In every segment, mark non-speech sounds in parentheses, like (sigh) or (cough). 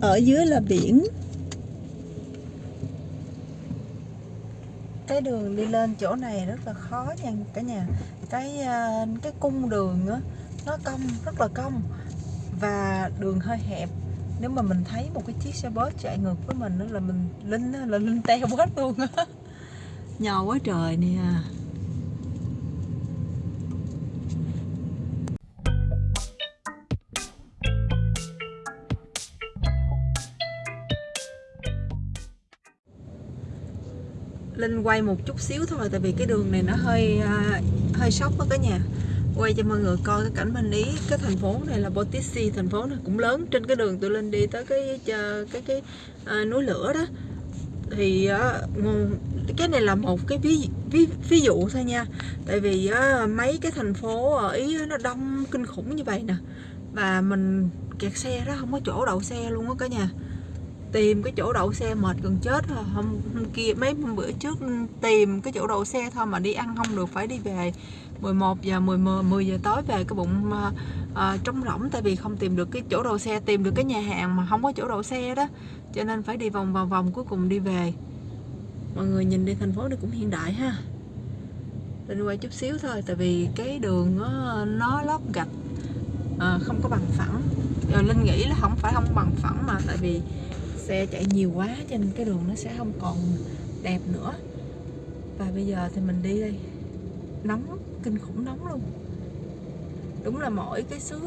ở dưới là biển. Cái đường đi lên chỗ này rất là khó nha cả nhà. Cái ờ, cái cung đường á, nó cong, rất là cong và đường hơi hẹp. Nếu mà mình thấy một cái chiếc xe bus chạy ngược với mình đó là mình linh là linh teo bớt luôn á. (laughs) Nhỏ quá trời nè à. Linh quay một chút xíu thôi tại vì cái đường này nó hơi à, hơi sốc đó cả nhà. Quay cho mọi người coi cái cảnh bên ý cái thành phố này là Botissi thành phố này cũng lớn. Trên cái đường tụi Linh đi tới cái cái cái, cái à, núi lửa đó. Thì à, cái này là một cái ví, ví ví dụ thôi nha. Tại vì á, mấy cái thành phố ở ý nó đông kinh khủng như vậy nè. Và mình kẹt xe đó không có chỗ đậu xe luôn á cả nhà tìm cái chỗ đậu xe mệt gần chết rồi hôm, hôm kia mấy hôm bữa trước tìm cái chỗ đậu xe thôi mà đi ăn không được phải đi về 11 giờ 10 10 giờ tối về cái bụng uh, uh, trống rỗng. Tại vì không tìm được cái chỗ đậu xe tìm được cái nhà hàng mà không có chỗ đậu xe đó. Cho nên phải đi vòng vòng vòng cuối cùng đi về. Mọi người nhìn đi thành phố này cũng hiện đại ha. Lên quay chút xíu thôi tại vì cái đường nó, nó lót gạch à, không có bằng phẳng. Rồi Linh nghĩ là không phải không bằng phẳng mà tại vì xe chạy nhiều quá cho nên cái đường nó sẽ không còn đẹp nữa. Và bây giờ thì mình đi đây. Nóng kinh khủng nóng luôn. Đúng là mỗi cái xứ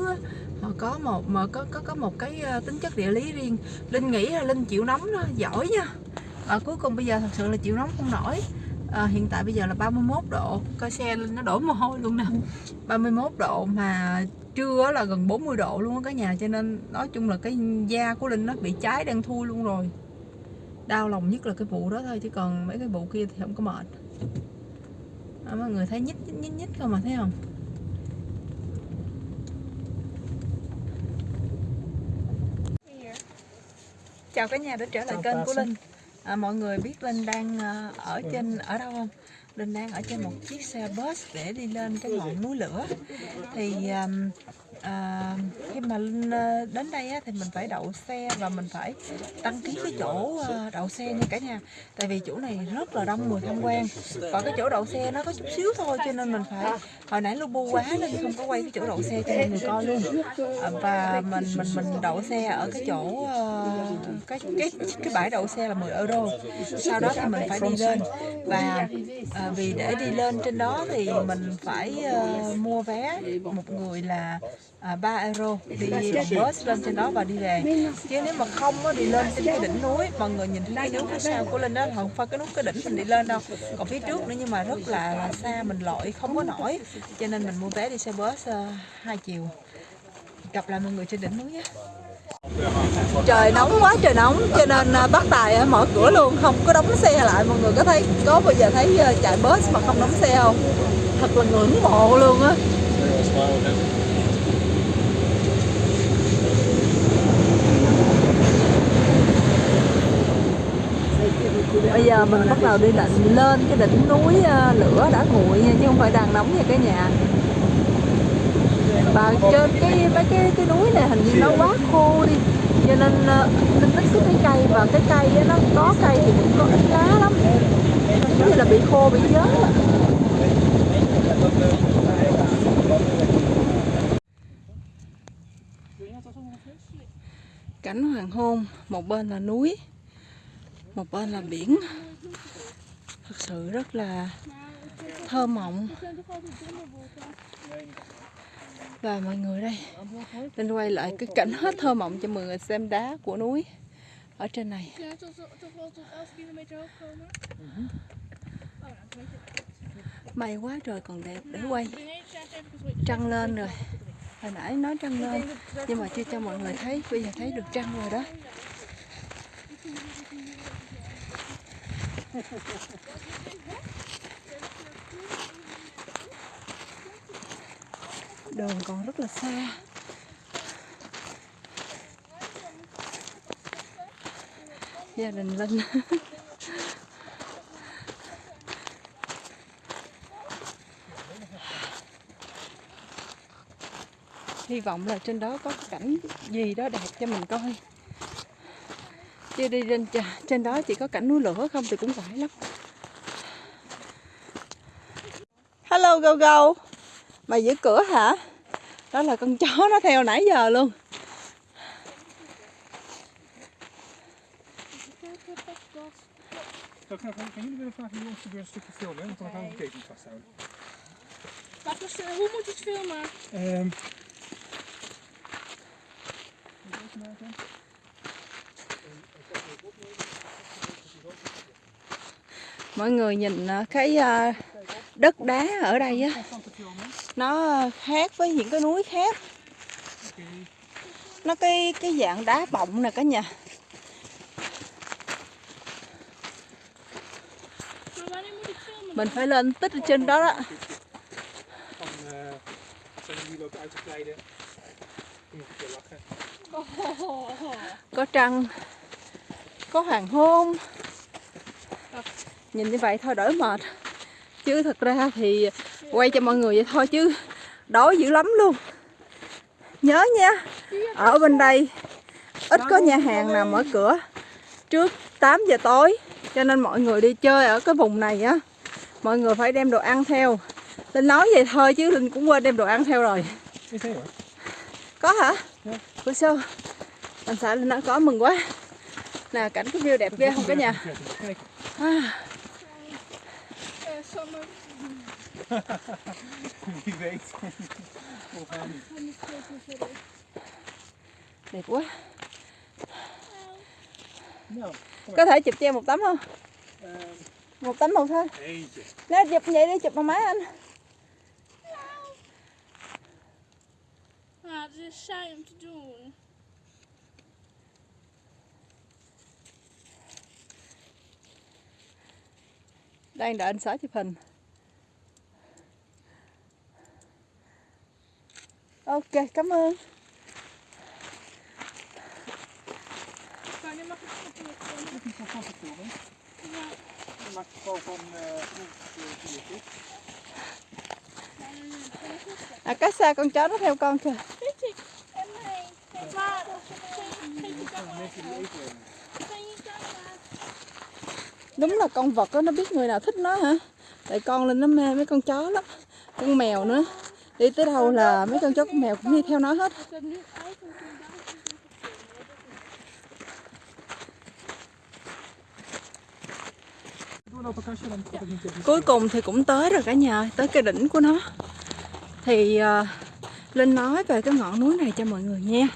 họ có một mà có có có một cái ờ, tính chất địa lý riêng. Linh nghĩ là linh chịu nóng đó giỏi nha. À, cuối cùng bây giờ thật sự là chịu nóng không nổi. À, hiện tại bây giờ là 31 độ coi xe linh nó đổ mồ hôi luôn nè. 31 độ mà trưa là gần 40 độ luôn á cả nhà cho nên nói chung là cái da của linh nó bị cháy đang thui luôn rồi. Đau lòng nhất là cái vụ đó thôi chứ còn mấy cái vụ kia thì không có mệt. À, mọi người thấy nhích nhích nhích nhích không mà thấy không? Chào cả nhà đã trở lại kênh của linh. À, mọi người biết linh đang ở trên ở đâu không Linh đang ở trên một chiếc xe bus để đi lên cái ngọn núi lửa. Thì um, à, khi mà ờ, đến đây á, thì mình phải đậu xe và mình phải đăng ký cái chỗ ờ, đậu xe nha cả nhà. Tại vì chỗ này rất là đông người tham quan. Và cái chỗ đậu xe nó có chút xíu thôi cho nên mình phải hồi nãy lu bu quá nên không có quay cái chỗ đậu xe cho mọi người coi luôn. À, và mình mình mình đậu xe ở cái chỗ ờ, cái cái cái bãi đậu xe là 10 euro. Sau đó thì mình phải đi lên. Và à, vì để đi lên trên đó thì mình phải uh, mua vé một người là à, 3 euro. Đi bằng bus lên trên đó và đi về. Chứ nếu mà không đi lên trên cái đỉnh núi mọi người nhìn thấy cái núi phía sau của linh đó không phải cái núi cái đỉnh mình đi lên đâu. Còn phía trước nữa nhưng mà rất là, là xa mình lội không có nổi. Cho nên mình mua vé đi xe bus uh, hai chiều. Gặp lại mọi người trên đỉnh núi nhé. Trời nóng quá trời nóng. Cho nên uh, bác tài mở cửa luôn. Không có đóng xe lại. Mọi người có thấy có bao giờ thấy uh, chạy bus mà không đóng xe không? Thật là ngưỡng mộ luôn á bây giờ mình bắt đầu đi định lên cái đỉnh núi ờ, lửa đã nguội nha chứ không phải đang nóng nha cả nhà. Và trên cái mấy cái cái núi này hình như nó quá khô đi cho nên nên linh thích cái cây và cái cây đó, nó có cây thì cũng có ít lá lắm. Giống như là bị khô bị nhớ cảnh hoàng hôn một bên là núi một bên là biển. Thật sự rất là thơ mộng. Và mọi người đây, nên quay lại cái cảnh hết thơ mộng cho mọi người xem đá của núi ở trên này. May quá trời còn đẹp để quay. Trăng lên rồi. Hồi nãy nói trăng lên, nhưng mà chưa cho mọi người thấy. Bây giờ thấy được trăng rồi đó. (laughs) đường còn rất là xa. Gia đình linh. (laughs) Hy vọng là trên đó có cảnh gì đó đẹp cho mình coi chưa đi trên trên đó chỉ có cảnh núi lửa không thì cũng quải lắm hello go go mày giữ cửa hả đó là con chó nó theo nãy giờ luôn Dan gaan, jullie willen vragen een stukje filmen, want dan gaan we de vasthouden. Wat hoe moet je het filmen moet je even maken? Mọi người nhìn ờ, cái ờ, đất đá ở đây á, nó khác với những cái núi khác. Nó cái cái dạng đá bọng nè cả nhà. Mình phải lên tích ở trên đó đó. Có trăng có hoàng hôn. Nhìn như vậy thôi đỡ mệt. Chứ thật ra thì quay cho mọi người vậy thôi chứ đói dữ lắm luôn. Nhớ nha ở bên đây ít có nhà hàng nào mở cửa trước 8 giờ tối cho nên mọi người đi chơi ở cái vùng này á mọi người phải đem đồ ăn theo. Linh nói vậy thôi chứ Linh cũng quên đem đồ ăn theo rồi. Có hả? Dạ. bữa sau anh xã Linh nói có mừng quá nè cảnh cái view đẹp ghê không cả nhà? À, đẹp quá. Có thể chụp cho em một tấm không? Một tấm một thôi. Nó chụp vậy đi chụp bằng máy anh. Ja, het is saai om đang đợi anh xã chụp hình. Ok, cảm ơn. À cách xa con chó nó theo con kìa đúng là con vật đó, nó biết người nào thích nó hả? Tại con lên nó mê mấy con chó lắm con mèo nữa. Đi tới đâu là mấy con chó con mèo cũng đi theo nó hết. Cuối cùng thì cũng tới rồi cả nhà tới cái đỉnh của nó. Thì uh, linh nói về cái ngọn núi này cho mọi người nghe.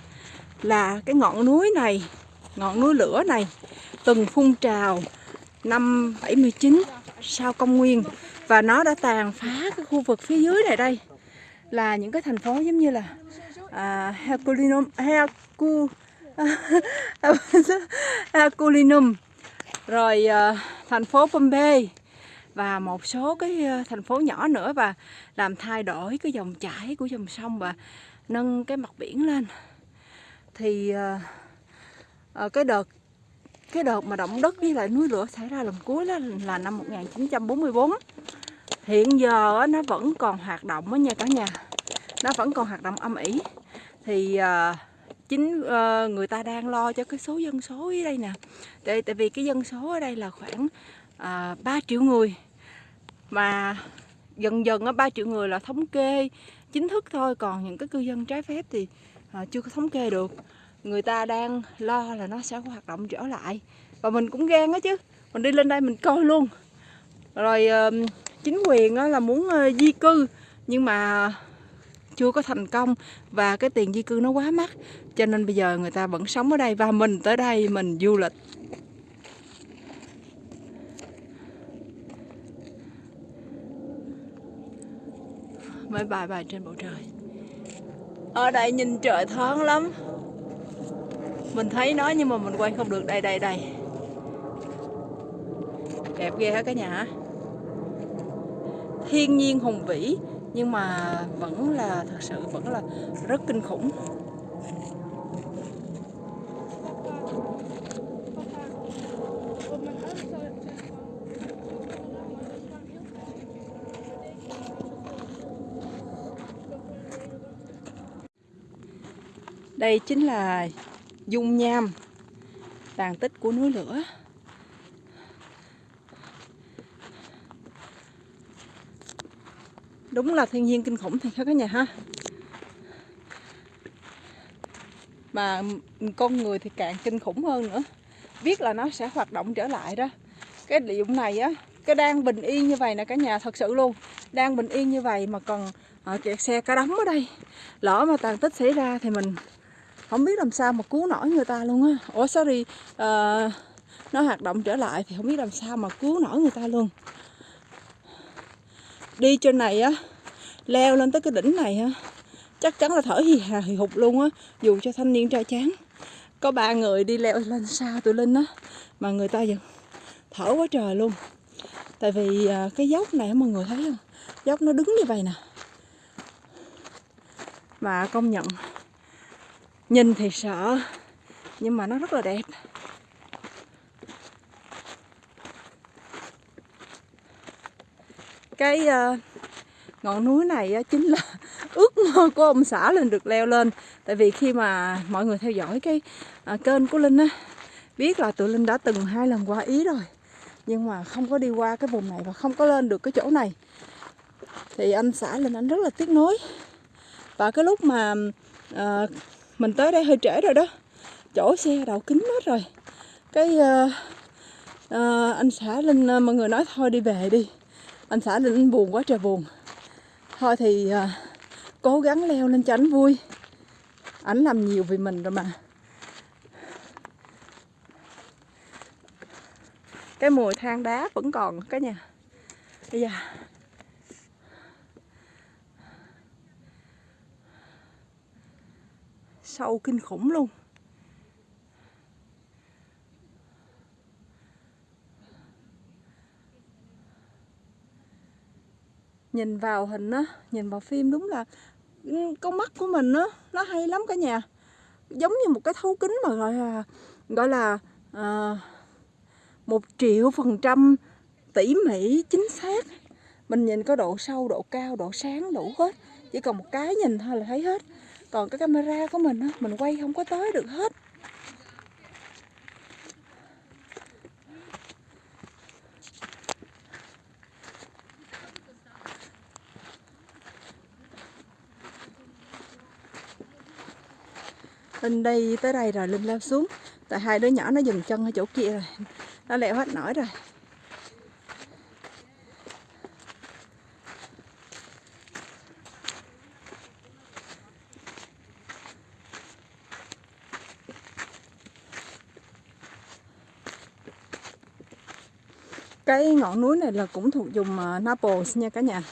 Là cái ngọn núi này ngọn núi lửa này từng phun trào năm 79 sau công nguyên. Và nó đã tàn phá cái khu vực phía dưới này đây. Là những cái thành phố giống như là à, Herculinum Hercu (laughs) Herculinum. Rồi à, thành phố Pompeii. Và một số cái à, thành phố nhỏ nữa và làm thay đổi cái dòng chảy của dòng sông và nâng cái mặt biển lên. Thì à, à, cái đợt cái đợt mà động đất với lại núi lửa xảy ra lần cuối đó là năm 1944 hiện giờ nó vẫn còn hoạt động đó nha cả nhà. Nó vẫn còn hoạt động âm ỉ. Thì ờ, chính ờ, người ta đang lo cho cái số dân số ở đây nè. Tại, tại vì cái dân số ở đây là khoảng ờ, à, 3 triệu người. Mà dần dần á 3 triệu người là thống kê chính thức thôi. Còn những cái cư dân trái phép thì chưa có thống kê được người ta đang lo là nó sẽ hoạt động trở lại. Và mình cũng gan á chứ. Mình đi lên đây mình coi luôn. Rồi chính quyền là muốn ờ, di cư, nhưng mà chưa có thành công và cái tiền di cư nó quá mắc, cho nên bây giờ người ta vẫn sống ở đây và mình tới đây mình du lịch. Mấy bài bài trên bầu trời. Ở đây nhìn trời thoáng lắm mình thấy nó nhưng mà mình quay không được. Đây đây đây. Đẹp ghê hả cả nhà. Thiên nhiên hùng vĩ, nhưng mà vẫn là, thật sự vẫn là rất kinh khủng. Đây chính là dung nham tàn tích của núi lửa. Đúng là thiên nhiên kinh khủng thiệt các nhà ha. Mà con người thì càng kinh khủng hơn nữa. Biết là nó sẽ hoạt động trở lại đó. Cái địa dụng này á cái đang bình yên như vậy nè cả nhà thật sự luôn. Đang bình yên như vậy mà còn à, kẹt xe cả đống ở đây. Lỡ mà tàn tích xảy ra thì mình không biết làm sao mà cứu nổi người ta luôn á. Ủa sorry ờ, uh, nó hoạt động trở lại thì không biết làm sao mà cứu nổi người ta luôn. Đi trên này á leo lên tới cái đỉnh này á chắc chắn là thở hì hà hì hụt luôn á dù cho thanh niên trai chán có ba người đi leo lên xa tụi linh á mà người ta vẫn thở quá trời luôn. Tại vì ờ, cái dốc này mọi người thấy không? Dốc nó đứng như vậy nè. Mà công nhận nhìn thì sợ nhưng mà nó rất là đẹp. Cái uh, ngọn núi này uh, chính là (laughs) ước mơ của ông xã lên được leo lên. Tại vì khi mà mọi người theo dõi cái uh, kênh của linh á biết là tụi linh đã từng hai lần qua ý rồi. Nhưng mà không có đi qua cái vùng này và không có lên được cái chỗ này. Thì anh xã linh anh rất là tiếc nuối. Và cái lúc mà uh, mình tới đây hơi trễ rồi đó. Chỗ xe đậu kính hết rồi. Cái uh, uh, anh xã linh uh, mọi người nói thôi đi về đi. Anh xã linh buồn quá trời buồn. Thôi thì uh, cố gắng leo lên cho anh vui. Ảnh làm nhiều vì mình rồi mà. Cái mùi than đá vẫn còn cả nhà. Bây giờ sâu kinh khủng luôn. Nhìn vào hình á nhìn vào phim đúng là ừ, con mắt của mình á nó hay lắm cả nhà. Giống như một cái thấu kính mà gọi là gọi là à, một triệu phần trăm tỉ mỉ chính xác. Mình nhìn có độ sâu độ cao độ sáng đủ hết. Chỉ cần một cái nhìn thôi là thấy hết còn cái camera của mình á, mình quay không có tới được hết. Linh đi tới đây rồi Linh leo xuống. Tại hai đứa nhỏ nó dừng chân ở chỗ kia rồi. Nó leo hết nổi rồi. Cái ngọn núi này là cũng thuộc vùng à, Naples nha cả nhà.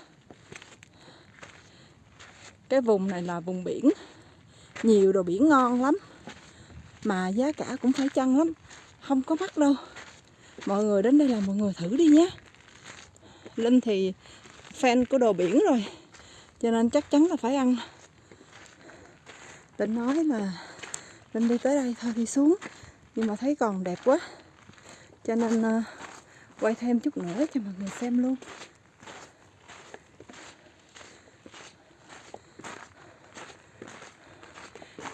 Cái vùng này là vùng biển. Nhiều đồ biển ngon lắm mà giá cả cũng phải chăng lắm không có mắc đâu. Mọi người đến đây là mọi người thử đi nhé. Linh thì fan của đồ biển rồi cho nên chắc chắn là phải ăn. Định nói là Linh đi tới đây thôi đi xuống nhưng mà thấy còn đẹp quá. Cho nên uh, quay thêm chút nữa cho mọi người xem luôn.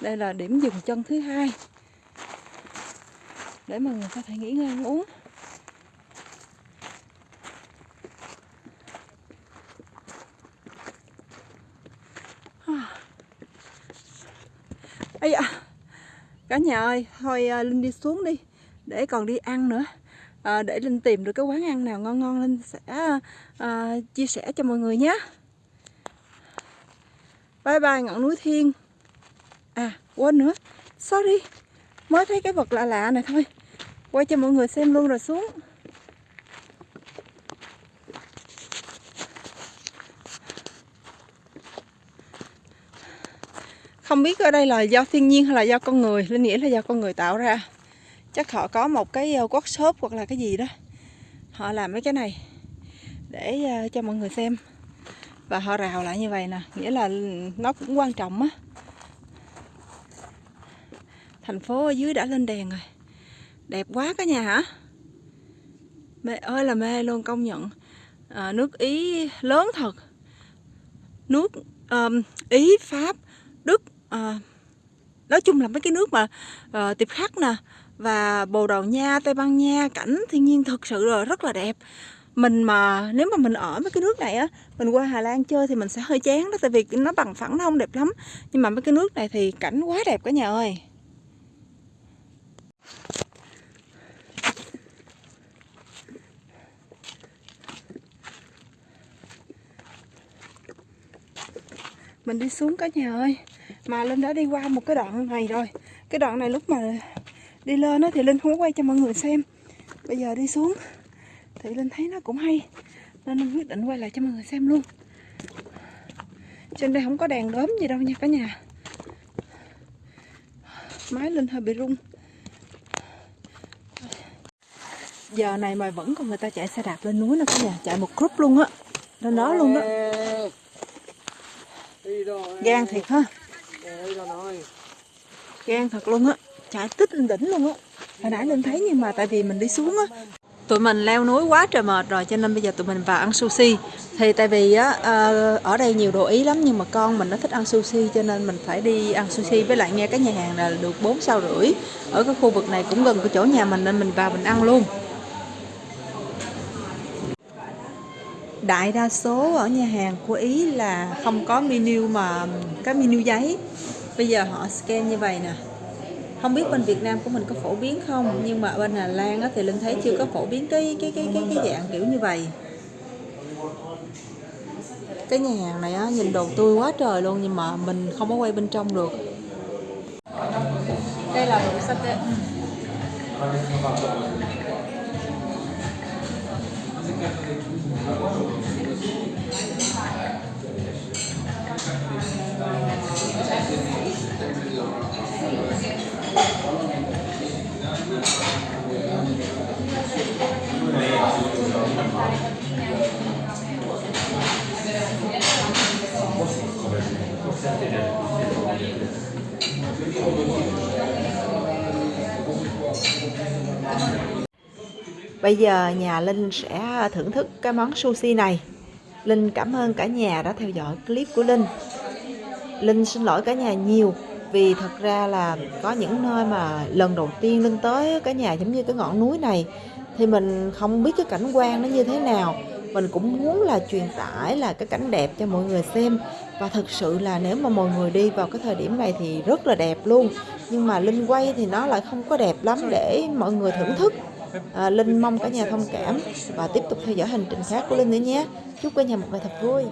Đây là điểm dừng chân thứ hai. Để mọi người có thể nghỉ ngơi ăn uống. Ấy à, cả nhà ơi thôi à, linh đi xuống đi để còn đi ăn nữa à, để linh tìm được cái quán ăn nào ngon ngon linh sẽ à, chia sẻ cho mọi người nhé. Bye bye ngọn núi thiên. À quên nữa. Sorry. Mới thấy cái vật lạ lạ này thôi. Quay cho mọi người xem luôn rồi xuống. Không biết ở đây là do thiên nhiên hay là do con người. Linh nghĩ là do con người tạo ra chắc họ có một cái ờ, workshop hoặc là cái gì đó. Họ làm mấy cái này để ờ, cho mọi người xem. Và họ rào lại như vậy nè nghĩa là nó cũng quan trọng á. Thành phố ở dưới đã lên đèn rồi. Đẹp quá cả nhà hả? Mê ơi là mê luôn công nhận. À, nước ý lớn thật. Nước um, ý pháp đức uh, nói chung là mấy cái nước mà uh, tiệp khắc nè và Bồ Đào Nha, Tây Ban Nha cảnh thiên nhiên thực sự là rất là đẹp. Mình mà nếu mà mình ở mấy cái nước này á mình qua Hà Lan chơi thì mình sẽ hơi chán đó tại vì nó bằng phẳng nó không đẹp lắm. Nhưng mà mấy cái nước này thì cảnh quá đẹp cả nhà ơi. Mình đi xuống cả nhà ơi. Mà lên đã đi qua một cái đoạn này rồi. Cái đoạn này lúc mà đi lên á thì Linh không có quay cho mọi người xem. Bây giờ đi xuống thì Linh thấy nó cũng hay nên Linh quyết định quay lại cho mọi người xem luôn. Trên đây không có đèn đốm gì đâu nha cả nhà. Máy Linh hơi bị rung. Giờ này mà vẫn còn người ta chạy xe đạp lên núi nữa cả nhà chạy một group luôn á. Lên đó luôn đó gan thiệt ha. Gan thật luôn á chạy tích lên đỉnh luôn á. Hồi nãy linh thấy nhưng mà tại vì mình đi xuống á. Tụi mình leo núi quá trời mệt rồi cho nên bây giờ tụi mình vào ăn sushi. Thì tại vì á ờ, ở đây nhiều đồ ý lắm nhưng mà con mình nó thích ăn sushi cho nên mình phải đi ăn sushi. Với lại nghe cái nhà hàng là được 4 sao rưỡi. Ở cái khu vực này cũng gần cái chỗ nhà mình nên mình vào mình ăn luôn. Đại đa số ở nhà hàng của ý là không có menu mà cái menu giấy. Bây giờ họ scan như vậy nè không biết bên Việt Nam của mình có phổ biến không nhưng mà bên Hà Lan á, thì Linh thấy chưa có phổ biến cái cái cái cái cái dạng kiểu như vậy. Cái nhà hàng này á, nhìn đồ tươi quá trời luôn nhưng mà mình không có quay bên trong được. Đây là đồ satay Bây giờ nhà Linh sẽ thưởng thức cái món sushi này. Linh cảm ơn cả nhà đã theo dõi clip của Linh. Linh xin lỗi cả nhà nhiều, vì thật ra là có những nơi mà lần đầu tiên Linh tới cả nhà giống như cái ngọn núi này, thì mình không biết cái cảnh quan nó như thế nào. Mình cũng muốn là truyền tải là cái cảnh đẹp cho mọi người xem và thực sự là nếu mà mọi người đi vào cái thời điểm này thì rất là đẹp luôn nhưng mà Linh quay thì nó lại không có đẹp lắm để mọi người thưởng thức à, Linh mong cả nhà thông cảm và tiếp tục theo dõi hành trình khác của Linh nữa nhé. Chúc cả nhà một ngày thật vui.